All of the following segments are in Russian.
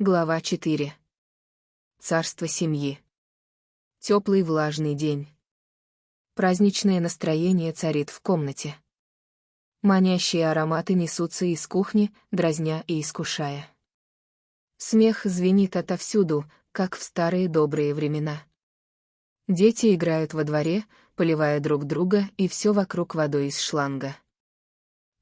Глава 4. Царство семьи. Теплый влажный день. Праздничное настроение царит в комнате. Манящие ароматы несутся из кухни, дразня и искушая. Смех звенит отовсюду, как в старые добрые времена. Дети играют во дворе, поливая друг друга и все вокруг водой из шланга.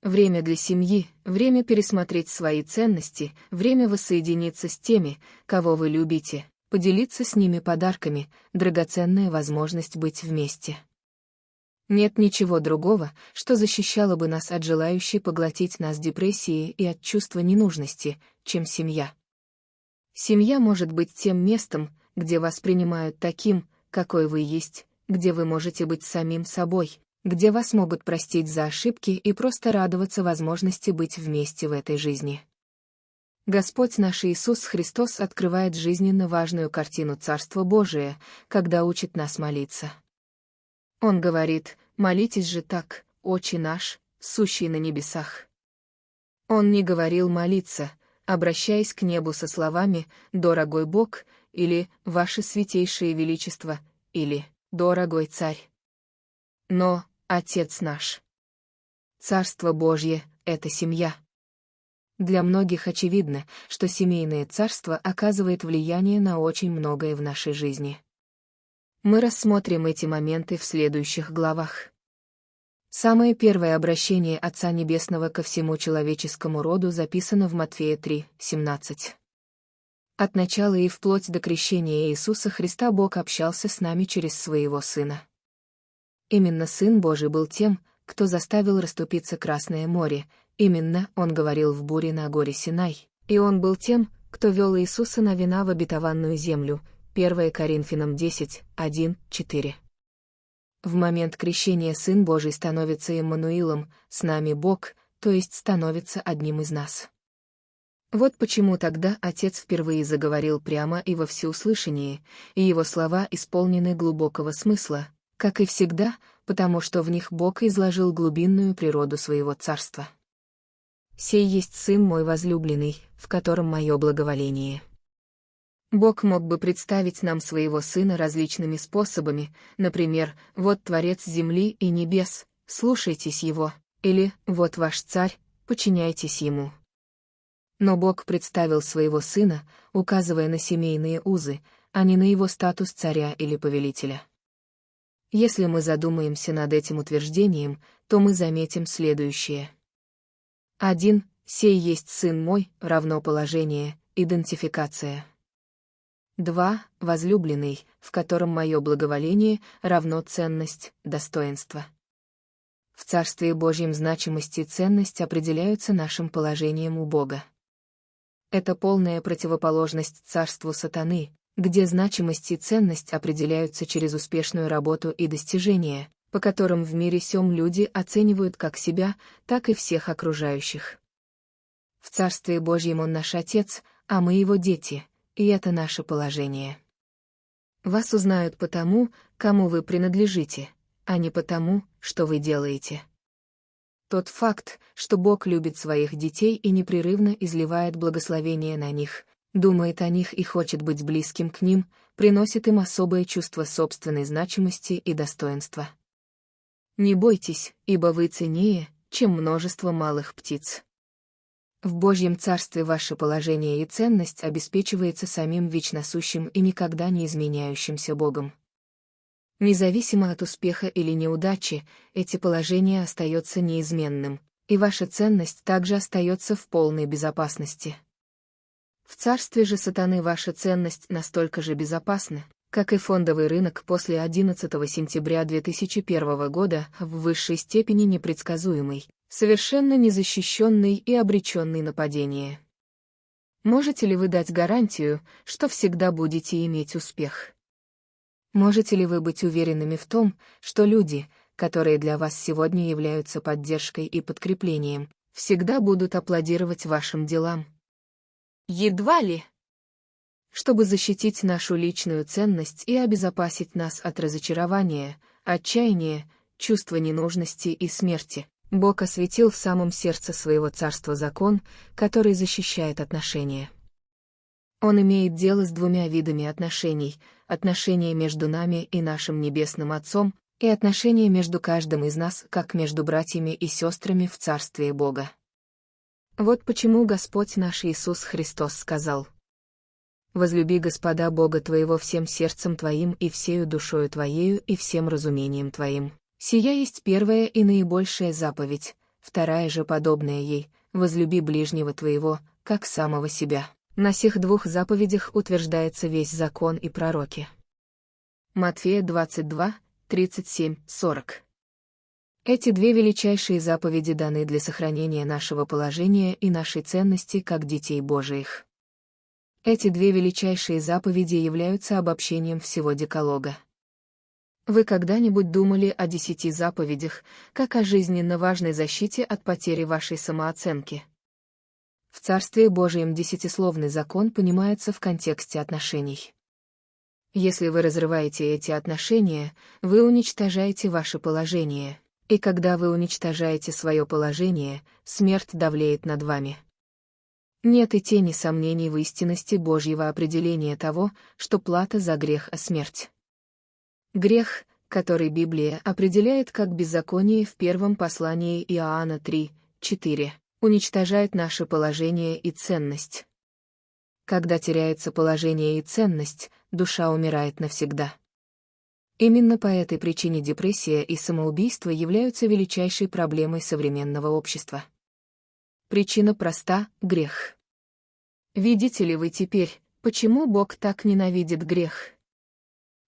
Время для семьи, время пересмотреть свои ценности, время воссоединиться с теми, кого вы любите, поделиться с ними подарками, драгоценная возможность быть вместе. Нет ничего другого, что защищало бы нас от желающей поглотить нас депрессии и от чувства ненужности, чем семья. Семья может быть тем местом, где вас принимают таким, какой вы есть, где вы можете быть самим собой, где вас могут простить за ошибки и просто радоваться возможности быть вместе в этой жизни. Господь наш Иисус Христос открывает жизненно важную картину Царства Божия, когда учит нас молиться. Он говорит, молитесь же так, Отче наш, сущий на небесах. Он не говорил молиться, обращаясь к небу со словами «Дорогой Бог» или «Ваше святейшее величество» или «Дорогой царь». Но Отец наш. Царство Божье — это семья. Для многих очевидно, что семейное царство оказывает влияние на очень многое в нашей жизни. Мы рассмотрим эти моменты в следующих главах. Самое первое обращение Отца Небесного ко всему человеческому роду записано в Матфея 3, 17. От начала и вплоть до крещения Иисуса Христа Бог общался с нами через своего Сына. Именно Сын Божий был тем, кто заставил расступиться Красное море, именно Он говорил в буре на горе Синай, и Он был тем, кто вел Иисуса на вина в обетованную землю, 1 Коринфянам 10, 1, 4. В момент крещения Сын Божий становится Иммануилом, с нами Бог, то есть становится одним из нас. Вот почему тогда Отец впервые заговорил прямо и во всеуслышание, и его слова исполнены глубокого смысла, как и всегда, потому что в них Бог изложил глубинную природу своего царства. «Сей есть Сын мой возлюбленный, в котором мое благоволение». Бог мог бы представить нам своего Сына различными способами, например, «Вот Творец земли и небес, слушайтесь Его», или «Вот ваш Царь, подчиняйтесь Ему». Но Бог представил своего Сына, указывая на семейные узы, а не на его статус царя или повелителя. Если мы задумаемся над этим утверждением, то мы заметим следующее. 1. Сей есть сын мой, равно положение, идентификация. 2. Возлюбленный, в котором мое благоволение равно ценность, достоинство. В Царстве Божьем значимость и ценность определяются нашим положением у Бога. Это полная противоположность царству сатаны, где значимость и ценность определяются через успешную работу и достижения, по которым в мире сём люди оценивают как себя, так и всех окружающих. В Царстве Божьем Он наш Отец, а мы Его дети, и это наше положение. Вас узнают потому, кому вы принадлежите, а не потому, что вы делаете. Тот факт, что Бог любит своих детей и непрерывно изливает благословение на них, думает о них и хочет быть близким к ним, приносит им особое чувство собственной значимости и достоинства. Не бойтесь, ибо вы ценнее, чем множество малых птиц. В Божьем Царстве ваше положение и ценность обеспечивается самим вечносущим и никогда не изменяющимся Богом. Независимо от успеха или неудачи, эти положения остается неизменным, и ваша ценность также остается в полной безопасности. В царстве же сатаны ваша ценность настолько же безопасна, как и фондовый рынок после 11 сентября 2001 года в высшей степени непредсказуемый, совершенно незащищенный и обреченный на падение. Можете ли вы дать гарантию, что всегда будете иметь успех? Можете ли вы быть уверенными в том, что люди, которые для вас сегодня являются поддержкой и подкреплением, всегда будут аплодировать вашим делам? Едва ли. Чтобы защитить нашу личную ценность и обезопасить нас от разочарования, отчаяния, чувства ненужности и смерти, Бог осветил в самом сердце своего царства закон, который защищает отношения. Он имеет дело с двумя видами отношений — отношения между нами и нашим Небесным Отцом, и отношения между каждым из нас, как между братьями и сестрами в Царстве Бога. Вот почему Господь наш Иисус Христос сказал. «Возлюби Господа Бога твоего всем сердцем твоим и всею душою твоею и всем разумением твоим». Сия есть первая и наибольшая заповедь, вторая же подобная ей — возлюби ближнего твоего, как самого себя. На сих двух заповедях утверждается весь закон и пророки. Матфея 22, 37, 40. Эти две величайшие заповеди даны для сохранения нашего положения и нашей ценности как детей Божиих. Эти две величайшие заповеди являются обобщением всего Декалога. Вы когда-нибудь думали о десяти заповедях, как о жизненно важной защите от потери вашей самооценки? В Царстве Божьем десятисловный закон понимается в контексте отношений. Если вы разрываете эти отношения, вы уничтожаете ваше положение, и когда вы уничтожаете свое положение, смерть давлеет над вами. Нет и тени сомнений в истинности Божьего определения того, что плата за грех — а смерть. Грех, который Библия определяет как беззаконие в первом послании Иоанна 3, 4, уничтожает наше положение и ценность. Когда теряется положение и ценность, душа умирает навсегда. Именно по этой причине депрессия и самоубийство являются величайшей проблемой современного общества. Причина проста — грех. Видите ли вы теперь, почему Бог так ненавидит грех?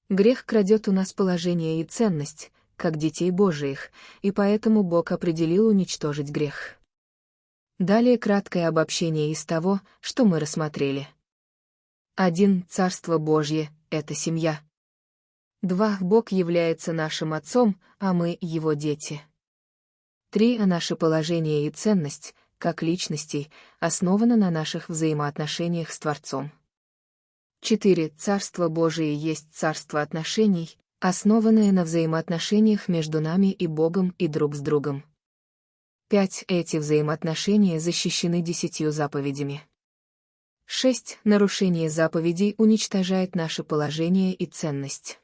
Грех крадет у нас положение и ценность, как детей Божиих, и поэтому Бог определил уничтожить грех. Далее краткое обобщение из того, что мы рассмотрели. 1. Царство Божье — это семья. Два, Бог является нашим Отцом, а мы — Его дети. Три, а наше положение и ценность, как личностей, основано на наших взаимоотношениях с Творцом. Четыре, Царство Божие есть царство отношений, основанное на взаимоотношениях между нами и Богом и друг с другом. Пять, Эти взаимоотношения защищены десятью заповедями. Шесть, Нарушение заповедей уничтожает наше положение и ценность.